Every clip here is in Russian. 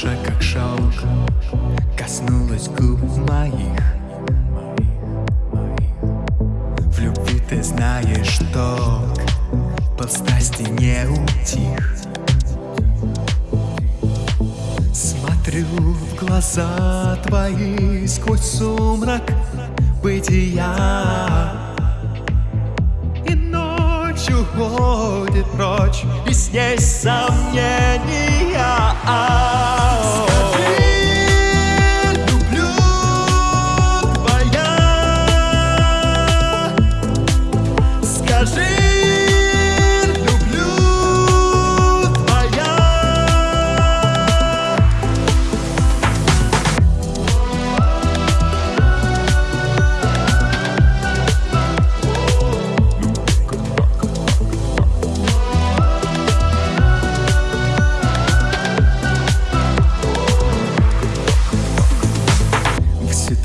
кожа как шелк Коснулась губ моих. В любви ты знаешь ток Под страсти не утих. Смотрю в глаза твои сквозь сумрак бытия. Уходит прочь И с ней сомнения.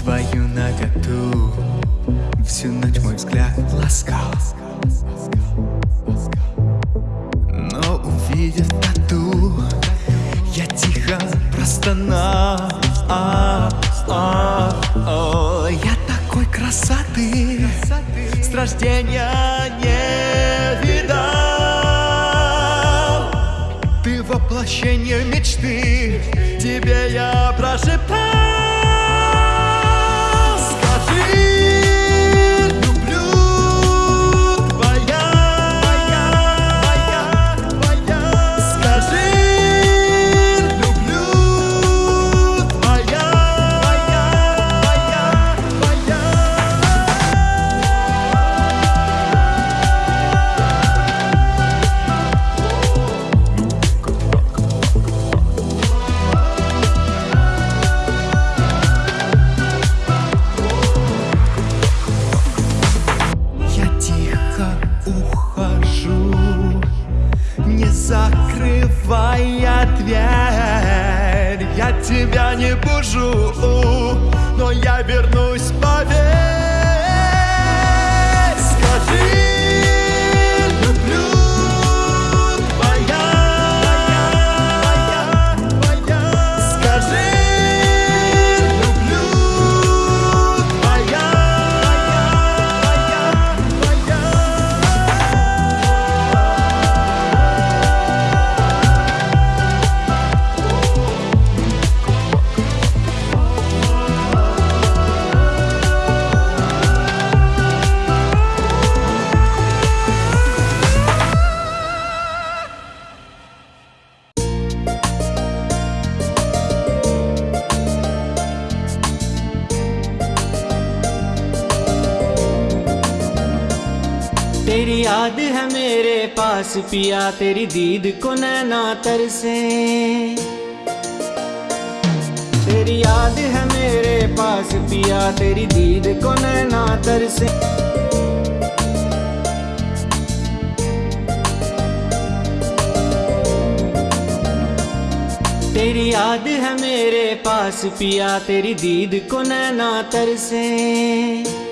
Твою наготу. Всю ночь мой взгляд ласкал. Но увидев тату Я тихо простонал. А, а, о, Я такой красоты С рождения не видал. Ты воплощение мечты Тебе я прошептал ухожу, не закрывая дверь. Я тебя не бужу, но я вернусь, поверь. तेरी याद है मेरे पास, पिया तेरी दीद को नैना तरसे तेरी याद है मेरे पास, पिया तेरी दीद को नैना तरसे तेरी याद है मेरे पास, पिया तेरी दीद को नैना तरसे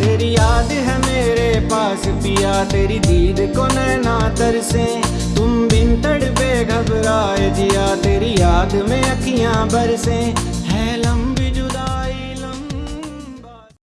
तेरी याद है मेरे पास, पिया तेरी दीद को नैना तरसे तुम बिन तड़पे घबराए, जिया तेरी याद में अखियाँ बरसे